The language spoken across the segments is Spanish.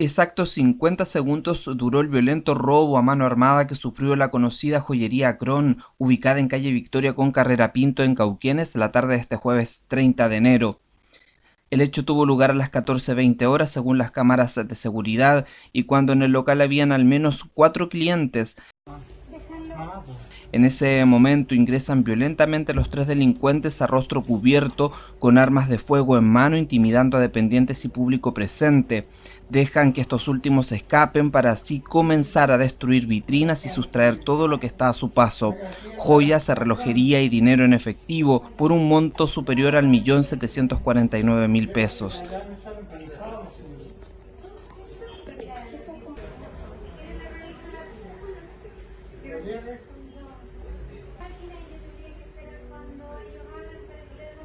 Exactos 50 segundos duró el violento robo a mano armada que sufrió la conocida joyería Cron, ubicada en calle Victoria con Carrera Pinto en Cauquienes la tarde de este jueves 30 de enero. El hecho tuvo lugar a las 14.20 horas según las cámaras de seguridad y cuando en el local habían al menos cuatro clientes. En ese momento ingresan violentamente los tres delincuentes a rostro cubierto con armas de fuego en mano intimidando a dependientes y público presente. Dejan que estos últimos escapen para así comenzar a destruir vitrinas y sustraer todo lo que está a su paso. Joyas, relojería y dinero en efectivo por un monto superior al millón setecientos mil pesos.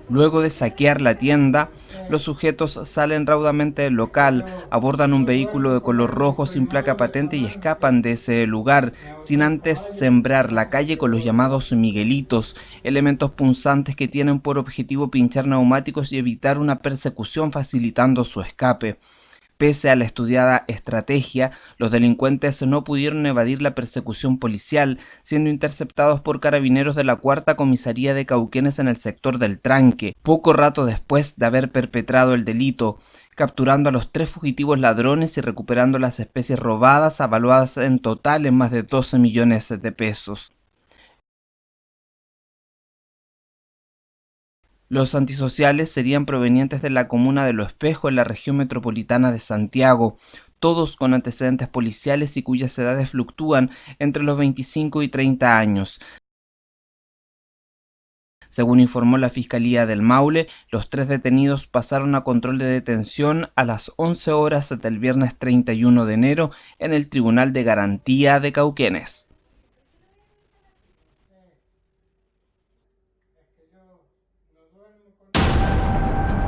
Luego de saquear la tienda, los sujetos salen raudamente del local, abordan un vehículo de color rojo sin placa patente y escapan de ese lugar, sin antes sembrar la calle con los llamados miguelitos, elementos punzantes que tienen por objetivo pinchar neumáticos y evitar una persecución facilitando su escape. Pese a la estudiada estrategia, los delincuentes no pudieron evadir la persecución policial, siendo interceptados por carabineros de la cuarta comisaría de Cauquenes en el sector del Tranque, poco rato después de haber perpetrado el delito, capturando a los tres fugitivos ladrones y recuperando las especies robadas, avaluadas en total en más de 12 millones de pesos. Los antisociales serían provenientes de la comuna de Lo Espejo en la región metropolitana de Santiago, todos con antecedentes policiales y cuyas edades fluctúan entre los 25 y 30 años. Según informó la Fiscalía del Maule, los tres detenidos pasaron a control de detención a las 11 horas hasta el viernes 31 de enero en el Tribunal de Garantía de Cauquenes. agora no